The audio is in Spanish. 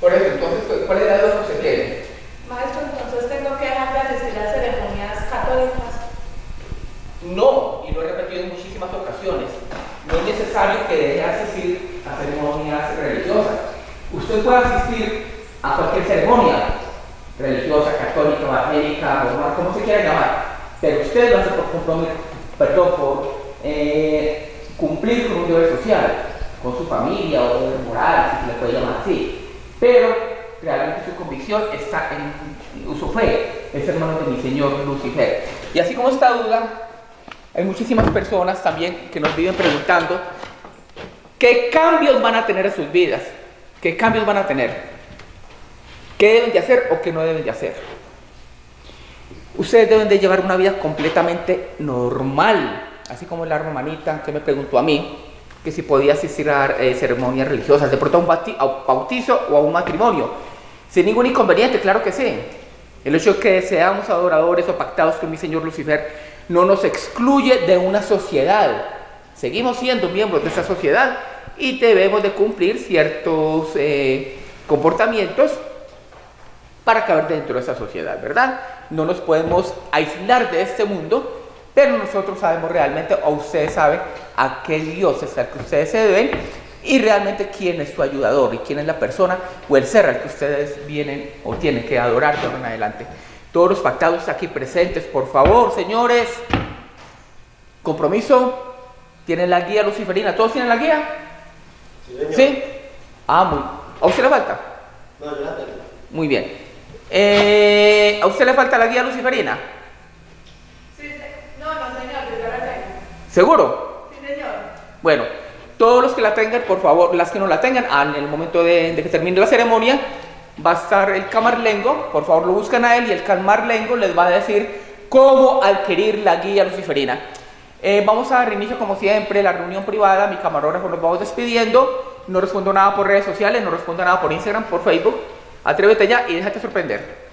Por eso, entonces, ¿cuál es la duda que usted tiene? Maestro, entonces tengo que dejar de asistir a ceremonias católicas. No, y lo he repetido en muchísimas ocasiones. No es necesario que deje de asistir a ceremonias religiosas. Usted puede asistir a cualquier ceremonia religiosa, católica, evangélica, normal, como se quiera llamar, pero usted lo hace por compromiso, perdón, por eh, cumplir con un deber social, con su familia o deber moral, si se le puede llamar así. Pero realmente su convicción está en su fe, es hermano de mi Señor Lucifer. Y así como esta duda, hay muchísimas personas también que nos viven preguntando qué cambios van a tener en sus vidas, qué cambios van a tener, qué deben de hacer o qué no deben de hacer. Ustedes deben de llevar una vida completamente normal, así como la hermanita que me preguntó a mí que si podía asistir a eh, ceremonias religiosas, de pronto a un bautizo o a un matrimonio, sin ningún inconveniente, claro que sí. El hecho de que seamos adoradores o pactados con mi Señor Lucifer no nos excluye de una sociedad. Seguimos siendo miembros de esa sociedad y debemos de cumplir ciertos eh, comportamientos para caber dentro de esa sociedad, ¿verdad? No nos podemos aislar de este mundo, pero nosotros sabemos realmente, o ustedes saben, a qué Dios es al que ustedes se deben y realmente quién es su ayudador y quién es la persona o el ser al que ustedes vienen o tienen que adorar de ahora en adelante. Todos los pactados aquí presentes, por favor, señores. Compromiso. ¿Tienen la guía luciferina? ¿Todos tienen la guía? Sí, ¿Sí? Ah, muy. ¿A usted le falta? No, yo la tengo. Muy bien. Eh, ¿A usted le falta la guía luciferina? Sí, no, no, señor, yo la tengo. ¿Seguro? Bueno, todos los que la tengan, por favor, las que no la tengan, en el momento de, de que termine la ceremonia, va a estar el camarlengo, por favor lo buscan a él y el camarlengo les va a decir cómo adquirir la guía luciferina. Eh, vamos a dar inicio como siempre la reunión privada, mi camarógrafo nos vamos despidiendo, no respondo nada por redes sociales, no respondo nada por Instagram, por Facebook, atrévete ya y déjate sorprender.